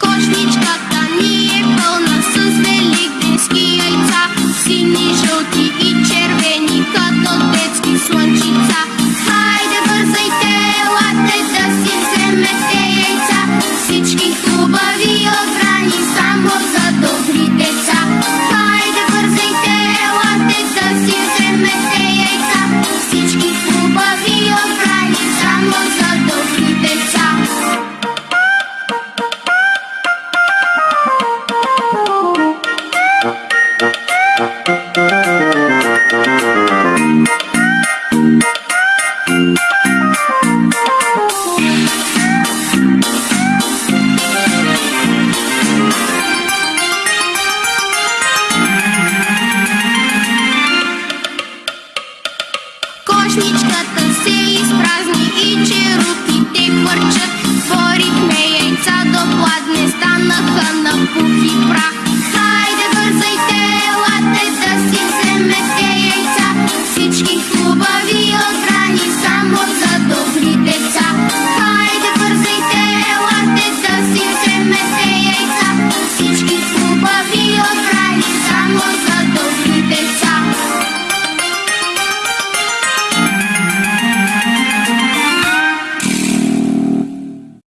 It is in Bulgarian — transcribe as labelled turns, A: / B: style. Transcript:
A: Кошничката всички хубави обрани, само за добри деца. Хайде, бързайте, елате да си вземете яйца. Всички хубави обрани, само за добри деца. Thank you. Яичничката се изпразни и черупите хвърчат. Борихме яйца до пладне, станаха на пух и прах. Хайде бързайте, елате да си вземете яйца. Всички хубави отрани, само за добри деца. Хайде бързайте, елате да си вземете яйца. Всички хубави отрани, само за добри деца.